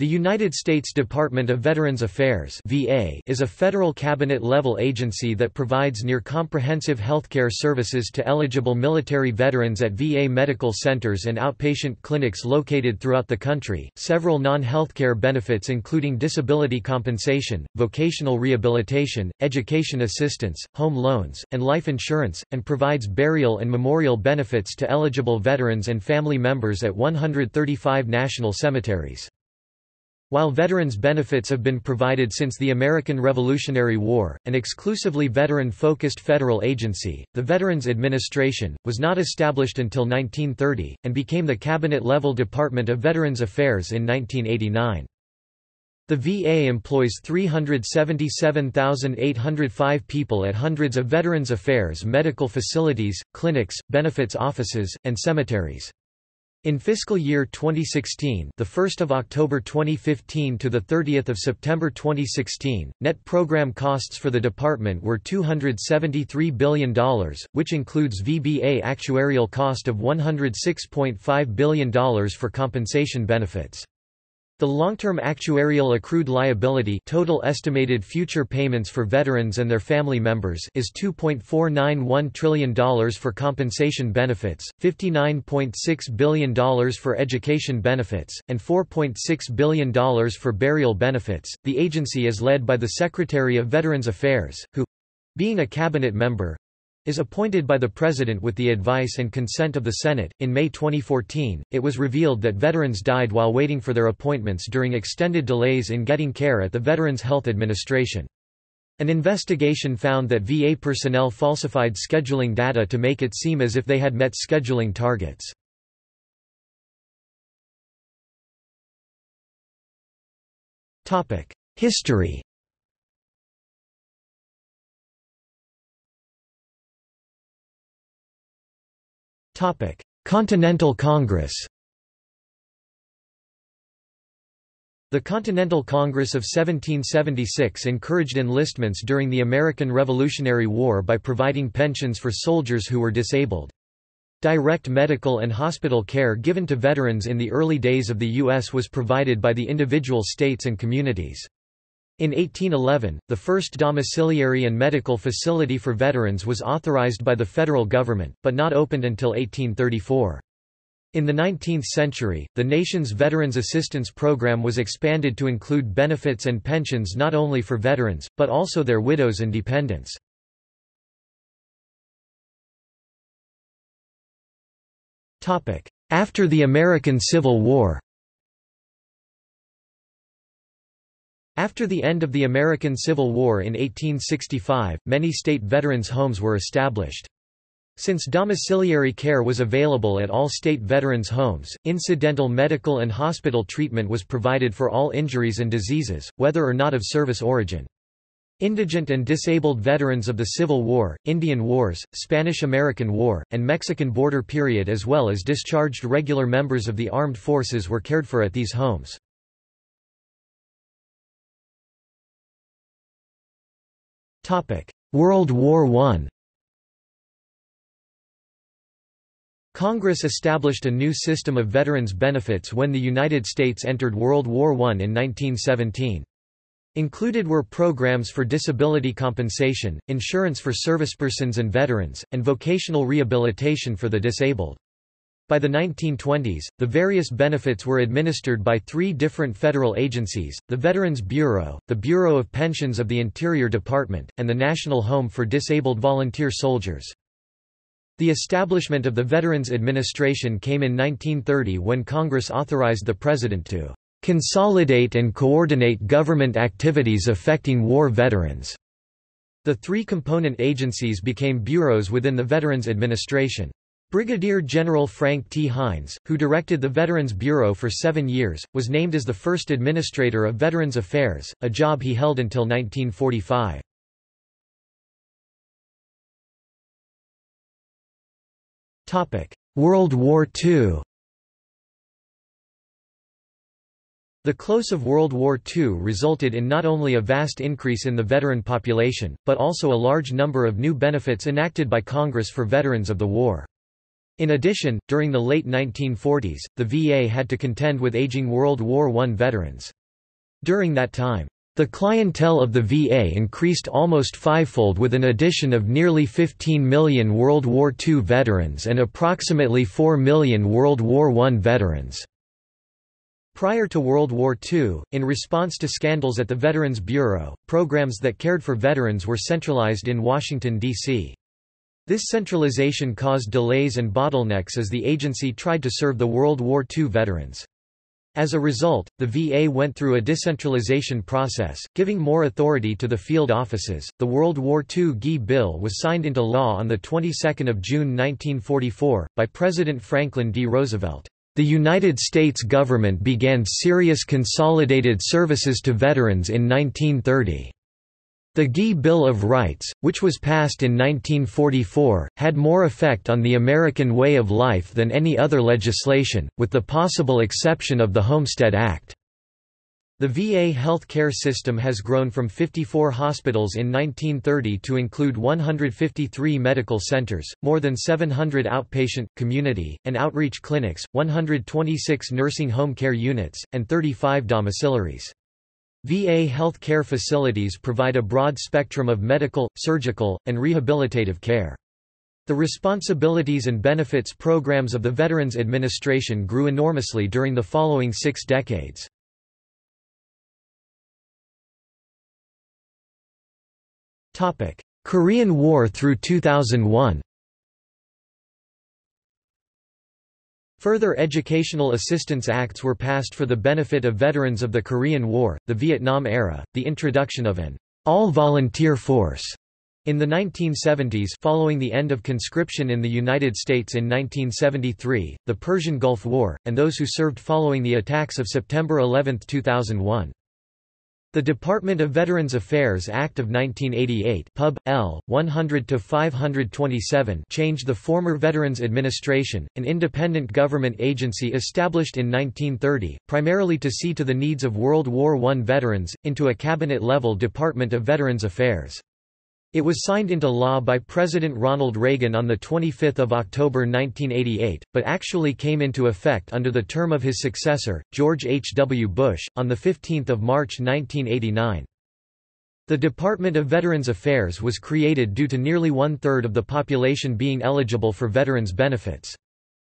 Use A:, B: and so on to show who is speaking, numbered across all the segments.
A: The United States Department of Veterans Affairs (VA) is a federal cabinet-level agency that provides near-comprehensive healthcare services to eligible military veterans at VA medical centers and outpatient clinics located throughout the country. Several non-healthcare benefits including disability compensation, vocational rehabilitation, education assistance, home loans, and life insurance, and provides burial and memorial benefits to eligible veterans and family members at 135 national cemeteries. While veterans' benefits have been provided since the American Revolutionary War, an exclusively veteran-focused federal agency, the Veterans Administration, was not established until 1930, and became the cabinet-level Department of Veterans Affairs in 1989. The VA employs 377,805 people at hundreds of Veterans Affairs medical facilities, clinics, benefits offices, and cemeteries. In fiscal year 2016, the 1st of October 2015 to the 30th of September 2016, net program costs for the department were $273 billion, which includes VBA actuarial cost of $106.5 billion for compensation benefits. The long-term actuarial accrued liability total estimated future payments for veterans and their family members is $2.491 trillion for compensation benefits, $59.6 billion for education benefits, and $4.6 billion for burial benefits. The agency is led by the Secretary of Veterans Affairs, who being a cabinet member, is appointed by the President with the advice and consent of the Senate. In May 2014, it was revealed that veterans died while waiting for their appointments during extended delays in getting care at the Veterans Health Administration. An investigation found that VA personnel falsified scheduling data to make it seem as if they had met scheduling targets. History Continental Congress The Continental Congress of 1776 encouraged enlistments during the American Revolutionary War by providing pensions for soldiers who were disabled. Direct medical and hospital care given to veterans in the early days of the U.S. was provided by the individual states and communities. In 1811, the first domiciliary and medical facility for veterans was authorized by the federal government, but not opened until 1834. In the 19th century, the nation's Veterans Assistance Program was expanded to include benefits and pensions not only for veterans, but also their widows and dependents. After the American Civil War After the end of the American Civil War in 1865, many state veterans' homes were established. Since domiciliary care was available at all state veterans' homes, incidental medical and hospital treatment was provided for all injuries and diseases, whether or not of service origin. Indigent and disabled veterans of the Civil War, Indian Wars, Spanish–American War, and Mexican border period as well as discharged regular members of the armed forces were cared for at these homes. World War I Congress established a new system of veterans' benefits when the United States entered World War I in 1917. Included were programs for disability compensation, insurance for servicepersons and veterans, and vocational rehabilitation for the disabled. By the 1920s, the various benefits were administered by three different federal agencies, the Veterans Bureau, the Bureau of Pensions of the Interior Department, and the National Home for Disabled Volunteer Soldiers. The establishment of the Veterans Administration came in 1930 when Congress authorized the President to "...consolidate and coordinate government activities affecting war veterans." The three component agencies became bureaus within the Veterans Administration. Brigadier General Frank T. Hines, who directed the Veterans Bureau for seven years, was named as the first administrator of Veterans Affairs, a job he held until 1945. World War II The close of World War II resulted in not only a vast increase in the veteran population, but also a large number of new benefits enacted by Congress for veterans of the war. In addition, during the late 1940s, the VA had to contend with aging World War I veterans. During that time, the clientele of the VA increased almost fivefold with an addition of nearly 15 million World War II veterans and approximately 4 million World War I veterans. Prior to World War II, in response to scandals at the Veterans Bureau, programs that cared for veterans were centralized in Washington, D.C. This centralization caused delays and bottlenecks as the agency tried to serve the World War II veterans. As a result, the VA went through a decentralization process, giving more authority to the field offices. The World War II GI Bill was signed into law on the 22nd of June 1944 by President Franklin D. Roosevelt. The United States government began serious consolidated services to veterans in 1930. The GI Bill of Rights, which was passed in 1944, had more effect on the American way of life than any other legislation, with the possible exception of the Homestead Act. The VA health care system has grown from 54 hospitals in 1930 to include 153 medical centers, more than 700 outpatient, community, and outreach clinics, 126 nursing home care units, and 35 domiciliaries. VA health care facilities provide a broad spectrum of medical, surgical, and rehabilitative care. The responsibilities and benefits programs of the Veterans Administration grew enormously during the following six decades. Korean War through 2001 Further educational assistance acts were passed for the benefit of veterans of the Korean War, the Vietnam era, the introduction of an all-volunteer force in the 1970s following the end of conscription in the United States in 1973, the Persian Gulf War, and those who served following the attacks of September 11, 2001. The Department of Veterans Affairs Act of 1988 Pub. L. 100-527 changed the former Veterans Administration, an independent government agency established in 1930, primarily to see to the needs of World War I veterans, into a cabinet-level Department of Veterans Affairs. It was signed into law by President Ronald Reagan on 25 October 1988, but actually came into effect under the term of his successor, George H. W. Bush, on 15 March 1989. The Department of Veterans Affairs was created due to nearly one-third of the population being eligible for veterans benefits.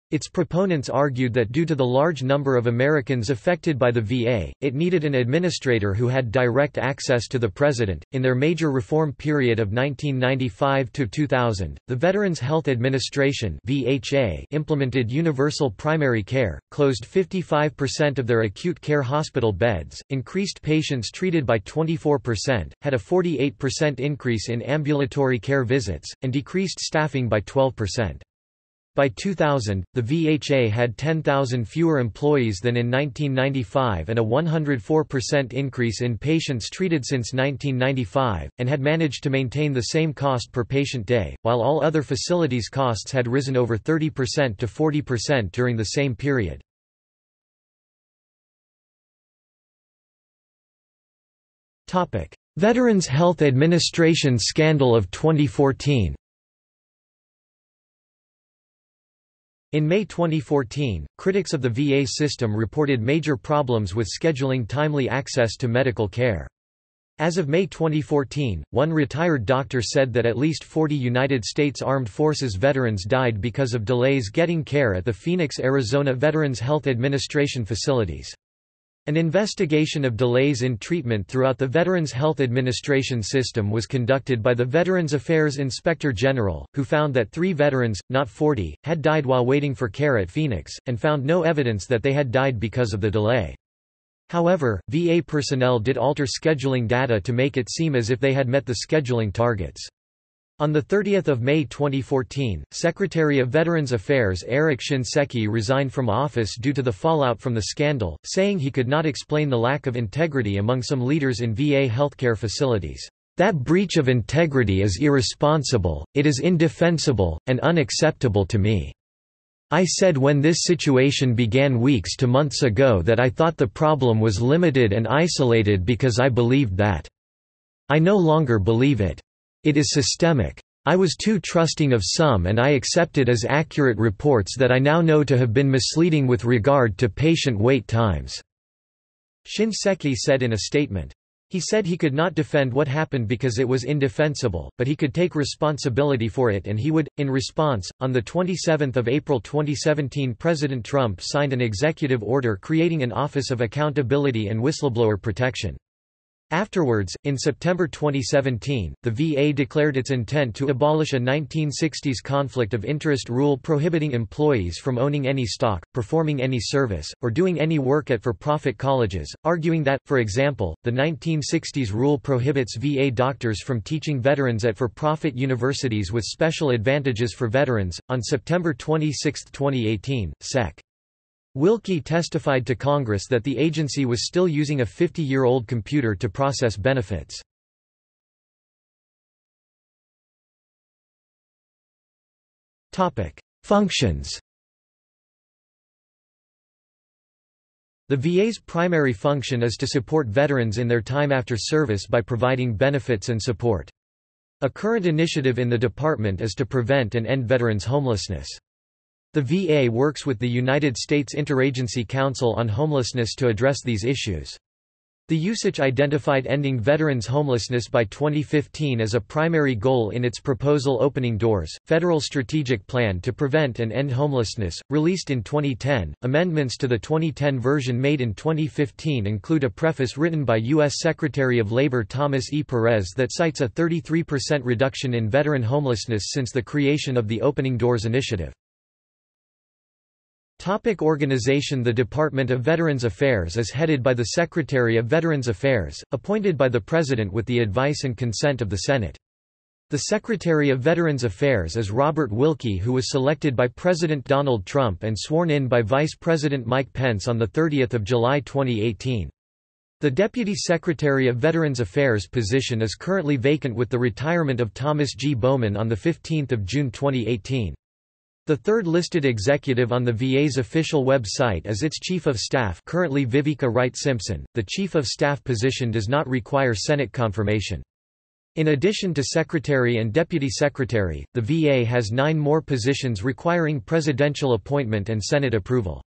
A: Its proponents argued that due to the large number of Americans affected by the VA, it needed an administrator who had direct access to the president. In their major reform period of 1995 to 2000, the Veterans Health Administration (VHA) implemented universal primary care, closed 55% of their acute care hospital beds, increased patients treated by 24%, had a 48% increase in ambulatory care visits, and decreased staffing by 12%. By 2000, the VHA had 10,000 fewer employees than in 1995 and a 104% increase in patients treated since 1995, and had managed to maintain the same cost per patient day, while all other facilities' costs had risen over 30% to 40% during the same period. Veterans Health Administration scandal of 2014 In May 2014, critics of the VA system reported major problems with scheduling timely access to medical care. As of May 2014, one retired doctor said that at least 40 United States Armed Forces veterans died because of delays getting care at the Phoenix, Arizona Veterans Health Administration facilities. An investigation of delays in treatment throughout the Veterans Health Administration system was conducted by the Veterans Affairs Inspector General, who found that three veterans, not 40, had died while waiting for care at Phoenix, and found no evidence that they had died because of the delay. However, VA personnel did alter scheduling data to make it seem as if they had met the scheduling targets. On 30 May 2014, Secretary of Veterans Affairs Eric Shinseki resigned from office due to the fallout from the scandal, saying he could not explain the lack of integrity among some leaders in VA healthcare facilities. That breach of integrity is irresponsible, it is indefensible, and unacceptable to me. I said when this situation began weeks to months ago that I thought the problem was limited and isolated because I believed that. I no longer believe it. It is systemic. I was too trusting of some and I accepted as accurate reports that I now know to have been misleading with regard to patient wait times." Shinseki said in a statement. He said he could not defend what happened because it was indefensible, but he could take responsibility for it and he would. In response, on 27 April 2017 President Trump signed an executive order creating an Office of Accountability and Whistleblower Protection. Afterwards, in September 2017, the VA declared its intent to abolish a 1960s conflict of interest rule prohibiting employees from owning any stock, performing any service, or doing any work at for-profit colleges, arguing that, for example, the 1960s rule prohibits VA doctors from teaching veterans at for-profit universities with special advantages for veterans. On September 26, 2018, Sec. Wilkie testified to Congress that the agency was still using a 50-year-old computer to process benefits. Functions The VA's primary function is to support veterans in their time after service by providing benefits and support. A current initiative in the department is to prevent and end veterans' homelessness. The VA works with the United States Interagency Council on Homelessness to address these issues. The USACH identified ending veterans' homelessness by 2015 as a primary goal in its proposal Opening Doors, Federal Strategic Plan to Prevent and End Homelessness, released in 2010. Amendments to the 2010 version made in 2015 include a preface written by U.S. Secretary of Labor Thomas E. Perez that cites a 33% reduction in veteran homelessness since the creation of the Opening Doors initiative. Topic organization The Department of Veterans Affairs is headed by the Secretary of Veterans Affairs, appointed by the President with the advice and consent of the Senate. The Secretary of Veterans Affairs is Robert Wilkie who was selected by President Donald Trump and sworn in by Vice President Mike Pence on 30 July 2018. The Deputy Secretary of Veterans Affairs position is currently vacant with the retirement of Thomas G. Bowman on 15 June 2018. The third listed executive on the VA's official website is its Chief of Staff currently Vivieca Wright Simpson. The Chief of Staff position does not require Senate confirmation. In addition to Secretary and Deputy Secretary, the VA has nine more positions requiring presidential appointment and Senate approval.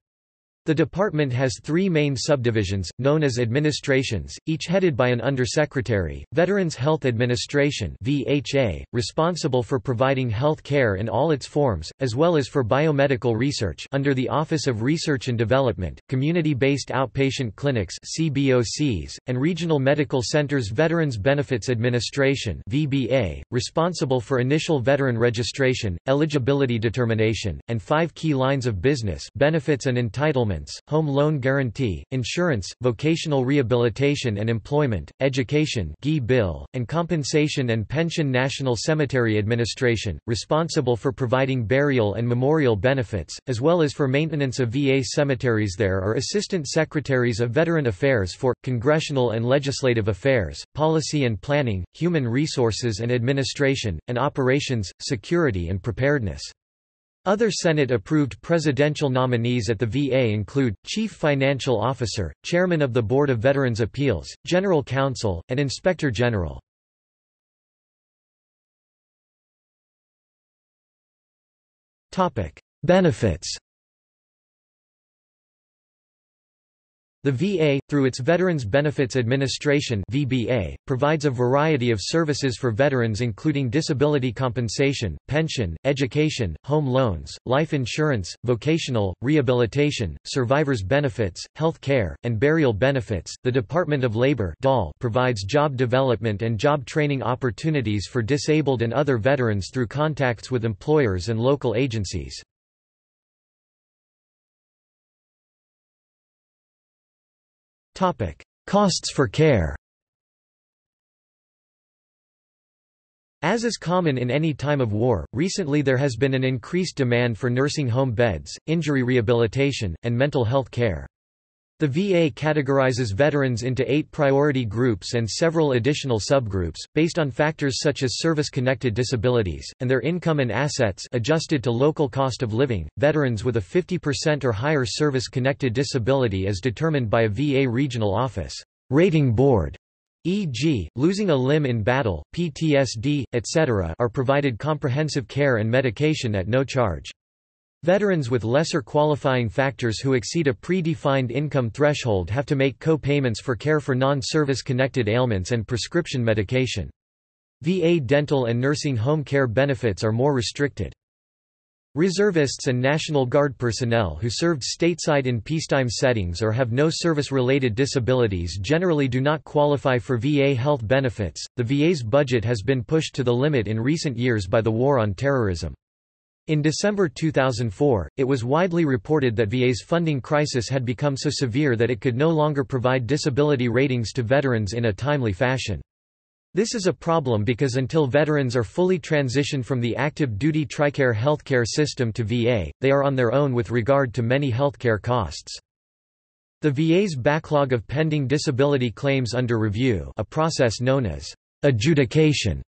A: The department has three main subdivisions, known as administrations, each headed by an undersecretary, Veterans Health Administration VHA, responsible for providing health care in all its forms, as well as for biomedical research under the Office of Research and Development, community-based outpatient clinics CBOCs, and regional medical centers Veterans Benefits Administration VBA, responsible for initial veteran registration, eligibility determination, and five key lines of business benefits and home loan guarantee, insurance, vocational rehabilitation and employment, education bill, and compensation and pension National Cemetery Administration, responsible for providing burial and memorial benefits, as well as for maintenance of VA cemeteries There are Assistant Secretaries of Veteran Affairs for, Congressional and Legislative Affairs, Policy and Planning, Human Resources and Administration, and Operations, Security and Preparedness. Other Senate-approved presidential nominees at the VA include, Chief Financial Officer, Chairman of the Board of Veterans Appeals, General Counsel, and Inspector General. Benefits The VA, through its Veterans Benefits Administration VBA, provides a variety of services for veterans including disability compensation, pension, education, home loans, life insurance, vocational, rehabilitation, survivors benefits, health care, and burial benefits. The Department of Labor provides job development and job training opportunities for disabled and other veterans through contacts with employers and local agencies. Costs for care As is common in any time of war, recently there has been an increased demand for nursing home beds, injury rehabilitation, and mental health care. The VA categorizes veterans into eight priority groups and several additional subgroups, based on factors such as service-connected disabilities, and their income and assets adjusted to local cost of living. Veterans with a 50% or higher service-connected disability is determined by a VA regional office rating board e.g., losing a limb in battle, PTSD, etc. are provided comprehensive care and medication at no charge. Veterans with lesser qualifying factors who exceed a pre-defined income threshold have to make co-payments for care for non-service connected ailments and prescription medication. VA dental and nursing home care benefits are more restricted. Reservists and National Guard personnel who served stateside in peacetime settings or have no service-related disabilities generally do not qualify for VA health benefits. The VA's budget has been pushed to the limit in recent years by the war on terrorism. In December 2004, it was widely reported that VA's funding crisis had become so severe that it could no longer provide disability ratings to veterans in a timely fashion. This is a problem because until veterans are fully transitioned from the active duty TRICARE healthcare system to VA, they are on their own with regard to many healthcare costs. The VA's backlog of pending disability claims under review a process known as adjudication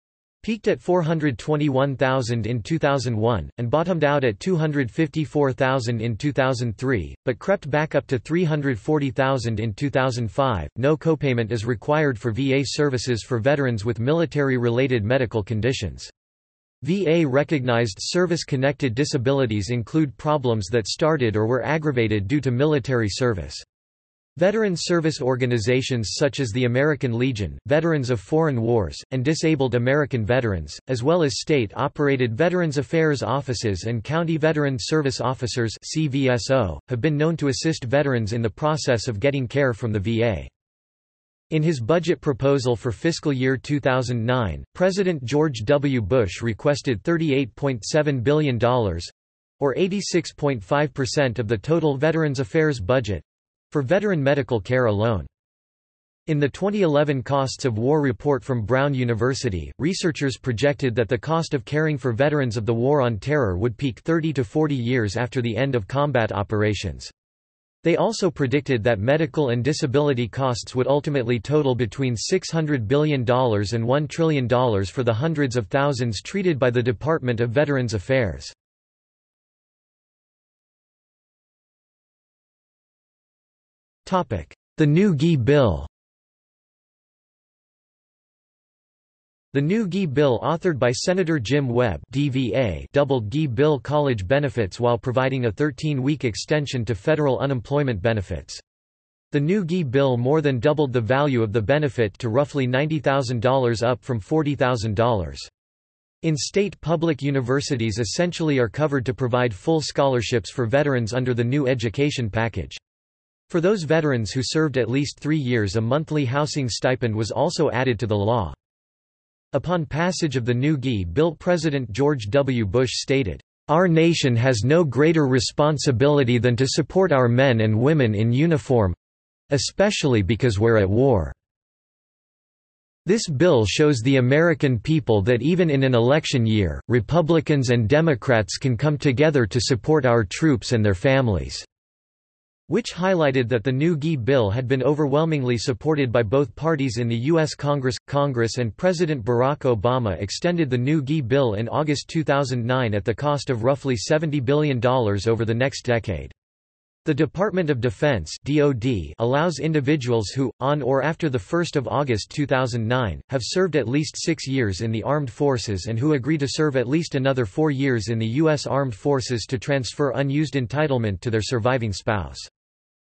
A: peaked at 421,000 in 2001, and bottomed out at 254,000 in 2003, but crept back up to 340,000 in 2005. No copayment is required for VA services for veterans with military related medical conditions. VA recognized service-connected disabilities include problems that started or were aggravated due to military service. Veteran service organizations such as the American Legion, Veterans of Foreign Wars, and Disabled American Veterans, as well as state-operated Veterans Affairs Offices and County Veteran Service Officers CVSO, have been known to assist veterans in the process of getting care from the VA. In his budget proposal for fiscal year 2009, President George W. Bush requested $38.7 billion, or 86.5% of the total Veterans Affairs budget, for veteran medical care alone. In the 2011 Costs of War report from Brown University, researchers projected that the cost of caring for veterans of the War on Terror would peak 30 to 40 years after the end of combat operations. They also predicted that medical and disability costs would ultimately total between $600 billion and $1 trillion for the hundreds of thousands treated by the Department of Veterans Affairs. The New GI Bill The new GI Bill authored by Senator Jim Webb DVA doubled GI Bill college benefits while providing a 13-week extension to federal unemployment benefits. The new GI Bill more than doubled the value of the benefit to roughly $90,000 up from $40,000. In state public universities essentially are covered to provide full scholarships for veterans under the new education package. For those veterans who served at least three years a monthly housing stipend was also added to the law. Upon passage of the new GI Bill President George W. Bush stated, "...our nation has no greater responsibility than to support our men and women in uniform—especially because we're at war." This bill shows the American people that even in an election year, Republicans and Democrats can come together to support our troops and their families which highlighted that the new GI bill had been overwhelmingly supported by both parties in the U.S. Congress. Congress and President Barack Obama extended the new GI bill in August 2009 at the cost of roughly $70 billion over the next decade. The Department of Defense (DoD) allows individuals who, on or after the 1st of August 2009, have served at least 6 years in the armed forces and who agree to serve at least another 4 years in the US Armed Forces to transfer unused entitlement to their surviving spouse.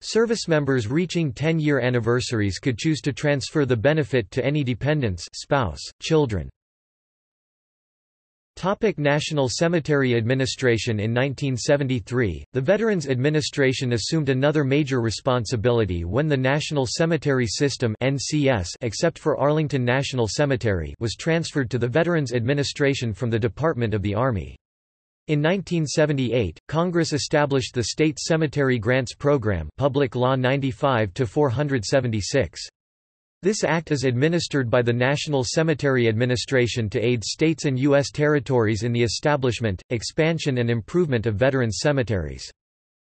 A: Service members reaching 10-year anniversaries could choose to transfer the benefit to any dependents spouse, children. Topic National Cemetery Administration In 1973, the Veterans Administration assumed another major responsibility when the National Cemetery System NCS, except for Arlington National Cemetery was transferred to the Veterans Administration from the Department of the Army. In 1978, Congress established the State Cemetery Grants Program Public Law 95-476. This act is administered by the National Cemetery Administration to aid states and U.S. territories in the establishment, expansion and improvement of veterans cemeteries.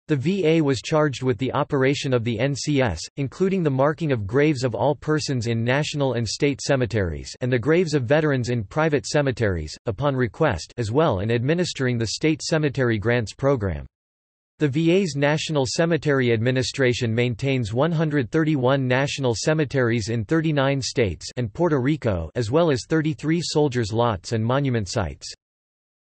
A: The VA was charged with the operation of the NCS, including the marking of graves of all persons in national and state cemeteries and the graves of veterans in private cemeteries, upon request as well and administering the State Cemetery Grants Program. The VA's National Cemetery Administration maintains 131 national cemeteries in 39 states and Puerto Rico as well as 33 soldiers' lots and monument sites.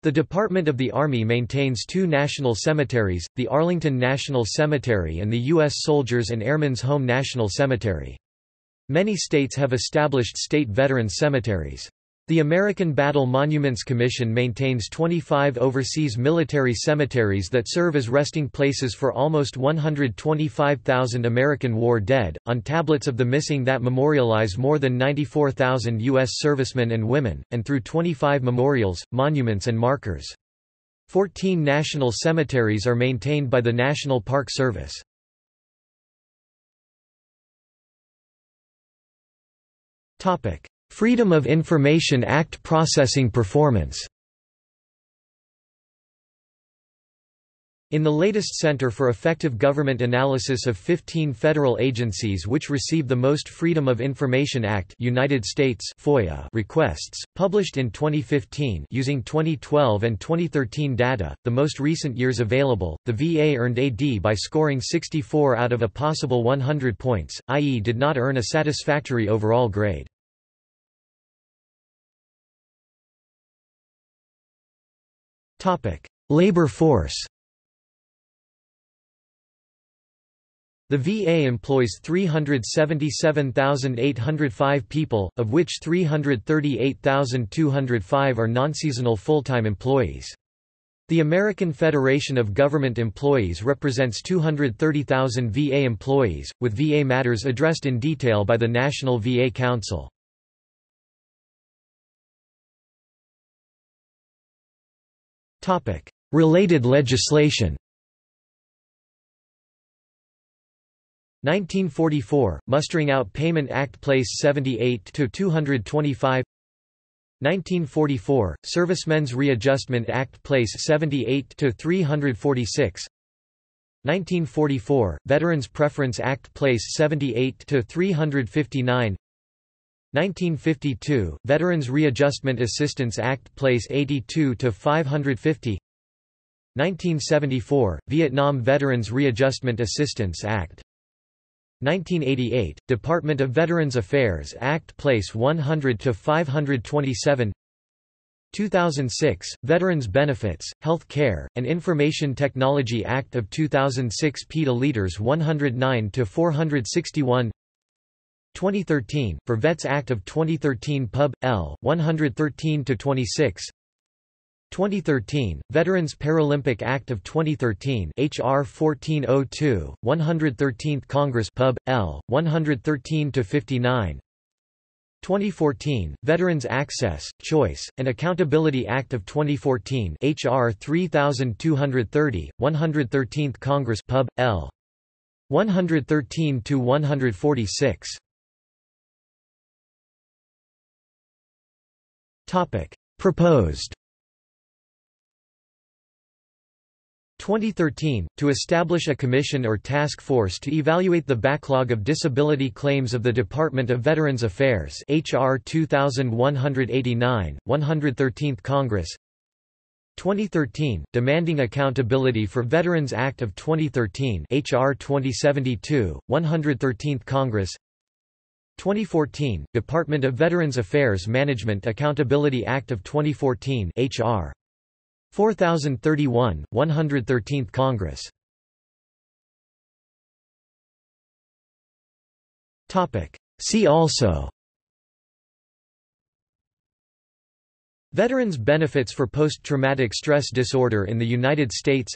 A: The Department of the Army maintains two national cemeteries, the Arlington National Cemetery and the U.S. Soldiers and Airmen's Home National Cemetery. Many states have established state veterans cemeteries. The American Battle Monuments Commission maintains 25 overseas military cemeteries that serve as resting places for almost 125,000 American war dead, on tablets of the missing that memorialize more than 94,000 U.S. servicemen and women, and through 25 memorials, monuments and markers. Fourteen national cemeteries are maintained by the National Park Service. Topic. Freedom of Information Act processing performance In the latest Center for Effective Government analysis of 15 federal agencies which receive the most Freedom of Information Act United States FOIA requests, published in 2015 using 2012 and 2013 data, the most recent years available, the VA earned AD by scoring 64 out of a possible 100 points, i.e. did not earn a satisfactory overall grade. Labor force The VA employs 377,805 people, of which 338,205 are non-seasonal full-time employees. The American Federation of Government Employees represents 230,000 VA employees, with VA matters addressed in detail by the National VA Council. Related legislation 1944 Mustering Out Payment Act Place 78 to 225 1944 Servicemen's Readjustment Act Place 78 to 346 1944 Veterans Preference Act Place 78 to 359 1952 Veterans Readjustment Assistance Act Place 82 to 550 1974 Vietnam Veterans Readjustment Assistance Act. 1988 Department of Veterans Affairs Act Place 100 to 527 2006 Veterans Benefits, Health Care, and Information Technology Act of 2006 PETA Leaders 109 to 461 2013, for Vets Act of 2013 Pub. L. 113-26 2013, Veterans Paralympic Act of 2013 HR 1402, 113th Congress Pub. L. 113-59 2014, Veterans Access, Choice, and Accountability Act of 2014 HR 3230, 113th Congress Pub. L. 113-146 Topic. Proposed. 2013, to establish a commission or task force to evaluate the backlog of disability claims of the Department of Veterans Affairs HR 2189, 113th Congress. 2013, demanding accountability for Veterans Act of 2013 HR 2072, 113th Congress 2014, Department of Veterans Affairs Management Accountability Act of 2014 HR 4031, 113th Congress. See also. Veterans benefits for post-traumatic stress disorder in the United States.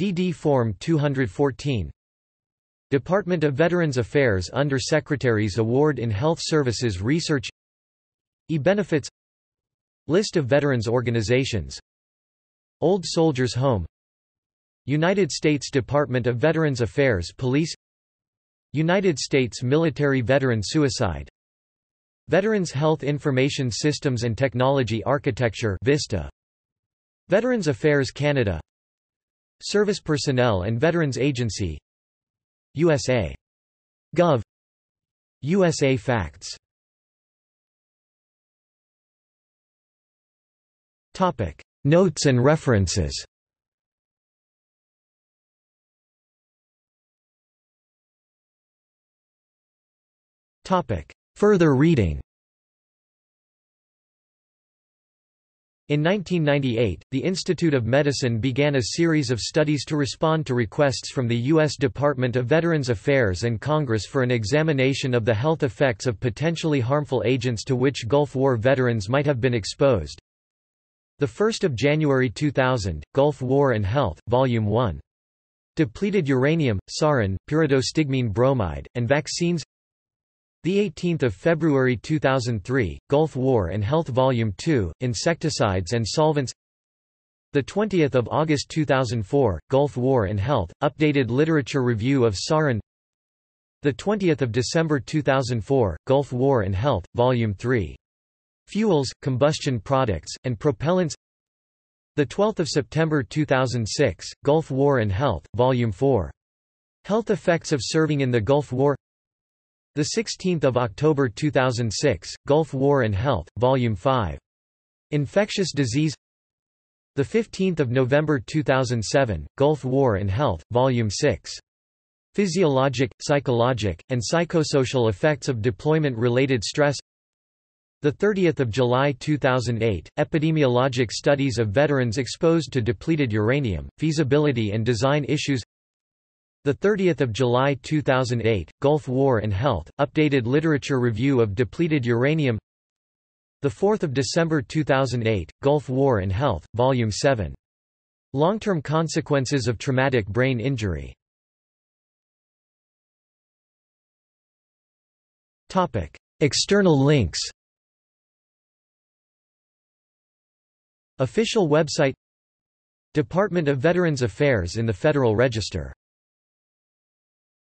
A: DD Form 214 Department of Veterans Affairs Under-Secretaries Award in Health Services Research E-Benefits List of veterans organizations Old Soldiers Home United States Department of Veterans Affairs Police United States Military Veteran Suicide Veterans Health Information Systems and Technology Architecture VISTA. Veterans Affairs Canada Service Personnel and Veterans Agency USA. Gov. USA Facts. Topic: Notes and references. Topic: Further reading. In 1998, the Institute of Medicine began a series of studies to respond to requests from the U.S. Department of Veterans Affairs and Congress for an examination of the health effects of potentially harmful agents to which Gulf War veterans might have been exposed. 1 January 2000, Gulf War and Health, Volume 1. Depleted uranium, sarin, pyridostigmine bromide, and vaccines the 18th of February 2003, Gulf War and Health Volume 2, Insecticides and Solvents. The 20th of August 2004, Gulf War and Health, updated literature review of sarin. The 20th of December 2004, Gulf War and Health, Volume 3. Fuels, combustion products, and propellants. The 12th of September 2006, Gulf War and Health, Volume 4. Health effects of serving in the Gulf War. The 16th of October 2006, Gulf War and Health, Volume 5. Infectious Disease. The 15th of November 2007, Gulf War and Health, Volume 6. Physiologic, psychologic, and psychosocial effects of deployment-related stress. The 30th of July 2008, Epidemiologic studies of veterans exposed to depleted uranium, feasibility and design issues. The 30th of July 2008, Gulf War and Health, updated literature review of depleted uranium. The 4th of December 2008, Gulf War and Health, Volume 7. Long-term consequences of traumatic brain injury. Topic: External links. Official website Department of Veterans Affairs in the Federal Register